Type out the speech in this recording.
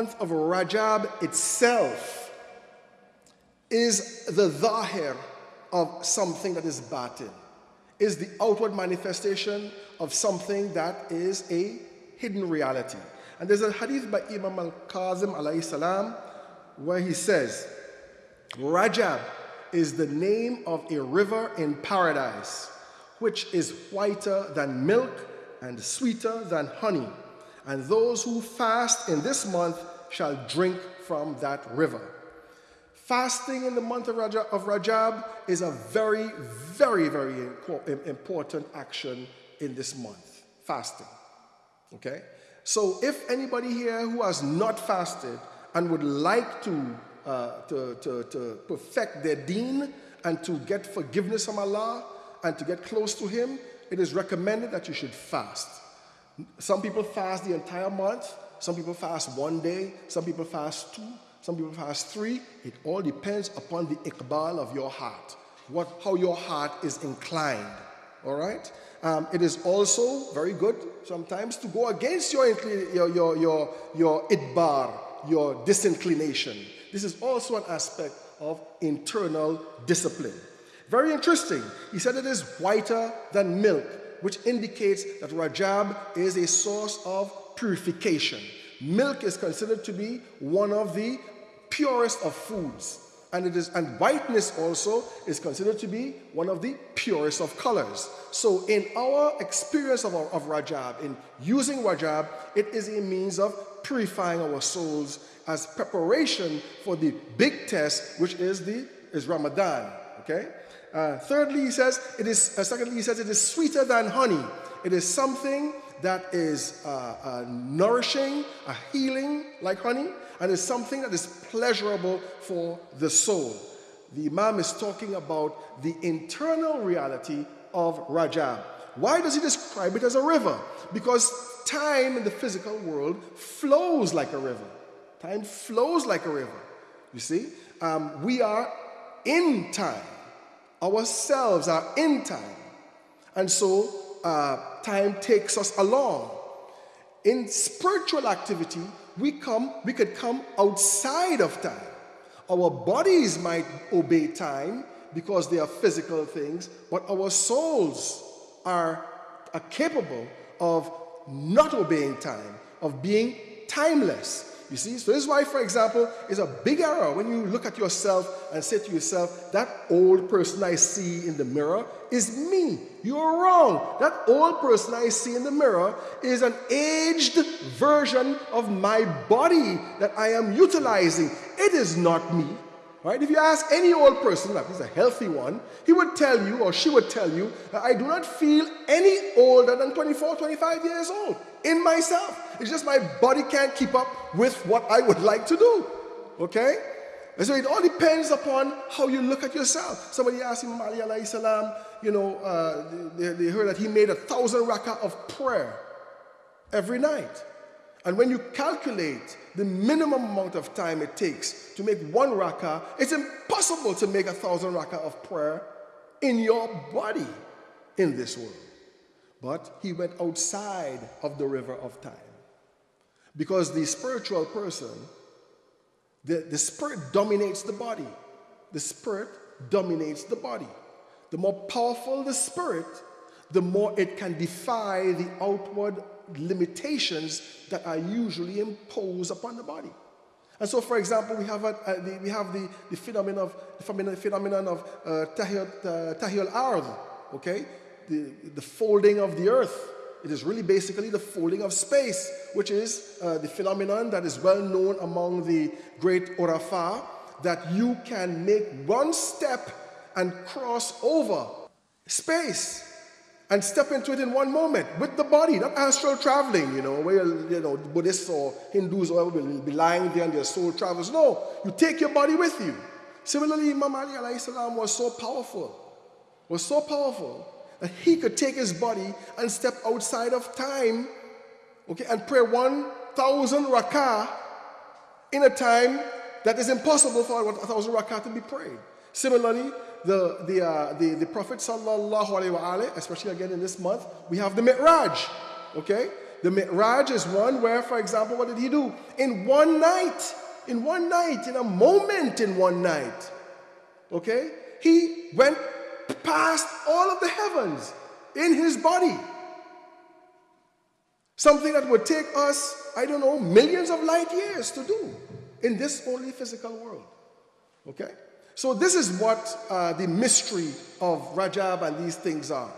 month of Rajab itself is the zahir of something that is batin, is the outward manifestation of something that is a hidden reality. And there's a hadith by Imam al-Kazim alayhi salam where he says, Rajab is the name of a river in paradise, which is whiter than milk and sweeter than honey. And those who fast in this month shall drink from that river. Fasting in the month of Rajab, of Rajab is a very, very, very important action in this month. Fasting. Okay? So if anybody here who has not fasted and would like to, uh, to, to, to perfect their deen and to get forgiveness from Allah and to get close to Him, it is recommended that you should fast. Some people fast the entire month, some people fast one day, some people fast two, some people fast three. It all depends upon the iqbal of your heart, what, how your heart is inclined. All right? Um, it is also very good sometimes to go against your, your, your, your, your idbar, your disinclination. This is also an aspect of internal discipline. Very interesting. He said it is whiter than milk, which indicates that Rajab is a source of purification. Milk is considered to be one of the purest of foods. And it is and whiteness also is considered to be one of the purest of colors. So in our experience of, of Rajab, in using Rajab, it is a means of purifying our souls as preparation for the big test, which is the is Ramadan. Okay. Uh, thirdly, he says it is. Uh, secondly, he says it is sweeter than honey. It is something that is uh, uh nourishing, a healing like honey, and is something that is pleasurable for the soul. The Imam is talking about the internal reality of Rajab. Why does he describe it as a river? Because time in the physical world flows like a river. Time flows like a river. You see, um, we are in time. Ourselves are in time. And so uh, time takes us along. In spiritual activity, we come, we could come outside of time. Our bodies might obey time because they are physical things, but our souls are, are capable of not obeying time, of being timeless. You see, so this is why, for example, it's a big error when you look at yourself and say to yourself, that old person I see in the mirror is me. You're wrong. That old person I see in the mirror is an aged version of my body that I am utilizing. It is not me. Right? If you ask any old person, like he's a healthy one, he would tell you or she would tell you I do not feel any older than 24, 25 years old in myself. It's just my body can't keep up with what I would like to do. Okay? And so it all depends upon how you look at yourself. Somebody asked Imam Ali alayhi salam, you know, uh, they, they heard that he made a thousand rakah of prayer every night. And when you calculate the minimum amount of time it takes to make one rakah, it's impossible to make a thousand rakah of prayer in your body in this world. But he went outside of the river of time. Because the spiritual person, the, the spirit dominates the body. The spirit dominates the body. The more powerful the spirit, the more it can defy the outward limitations that are usually imposed upon the body. And so, for example, we have, a, a, the, we have the, the, phenomenon of, the phenomenon of uh, tahil uh, ard okay? The, the folding of the earth. It is really basically the folding of space, which is uh, the phenomenon that is well known among the great Urafa, that you can make one step and cross over space and step into it in one moment with the body, not astral traveling, you know, where, you know, Buddhists or Hindus or will be lying there and their soul travels. No, you take your body with you. Similarly, Imam Ali was so powerful, was so powerful that he could take his body and step outside of time, okay, and pray 1,000 rakah in a time that is impossible for 1,000 rakah to be prayed. Similarly, the, the, uh, the, the Prophet sallallahu alaihi wasallam, especially again in this month, we have the Mi'raj, okay? The Mi'raj is one where, for example, what did he do? In one night, in one night, in a moment in one night, okay, he went past all of the heavens in his body. Something that would take us, I don't know, millions of light years to do in this only physical world. Okay? So, this is what uh, the mystery of Rajab and these things are.